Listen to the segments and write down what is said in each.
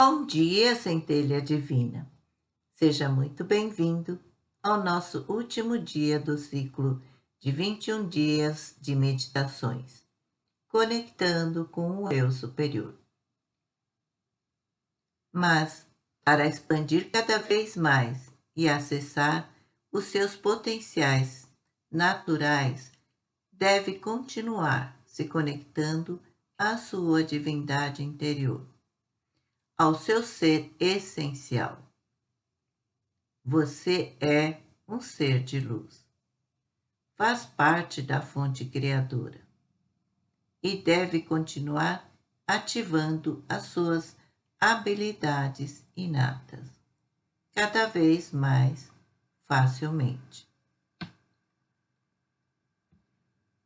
Bom dia, centelha divina. Seja muito bem-vindo ao nosso último dia do ciclo de 21 dias de meditações, conectando com o eu superior. Mas, para expandir cada vez mais e acessar os seus potenciais naturais, deve continuar se conectando à sua divindade interior, ao seu ser essencial. Você é um ser de luz. Faz parte da fonte criadora e deve continuar ativando as suas habilidades inatas, cada vez mais facilmente.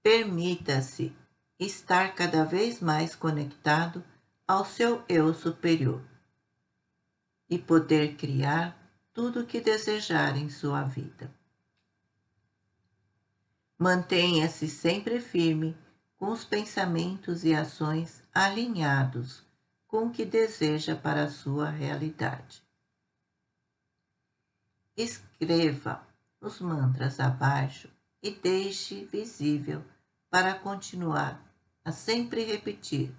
Permita-se estar cada vez mais conectado ao seu eu superior e poder criar tudo o que desejar em sua vida. Mantenha-se sempre firme com os pensamentos e ações alinhados com o que deseja para a sua realidade. Escreva os mantras abaixo e deixe visível para continuar a sempre repetir,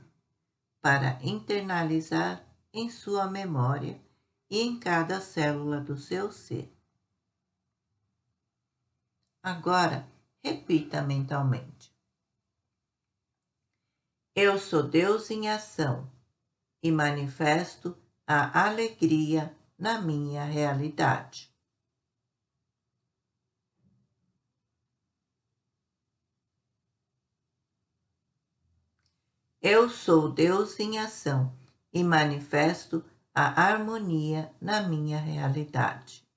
para internalizar em sua memória e em cada célula do seu ser. Agora, repita mentalmente. Eu sou Deus em ação e manifesto a alegria na minha realidade. Eu sou Deus em ação e manifesto a harmonia na minha realidade.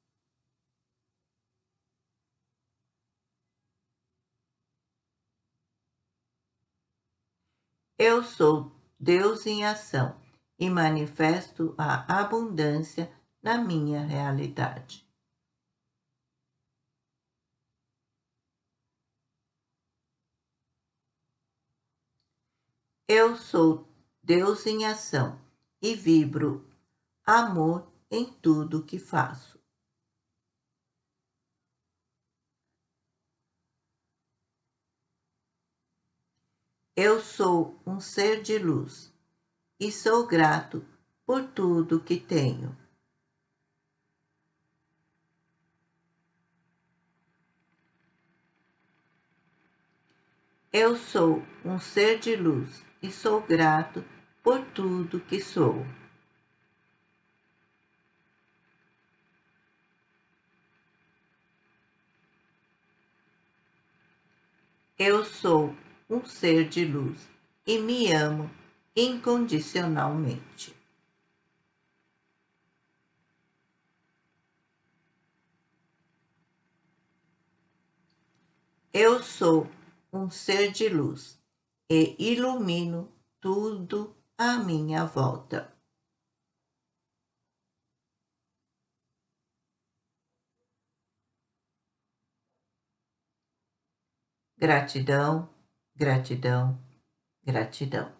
Eu sou Deus em ação e manifesto a abundância na minha realidade. Eu sou Deus em ação e vibro amor em tudo que faço. Eu sou um ser de luz e sou grato por tudo que tenho. Eu sou um ser de luz e sou grato por tudo que sou. Eu sou um ser de luz e me amo incondicionalmente. Eu sou um ser de luz e ilumino tudo à minha volta. Gratidão, gratidão, gratidão.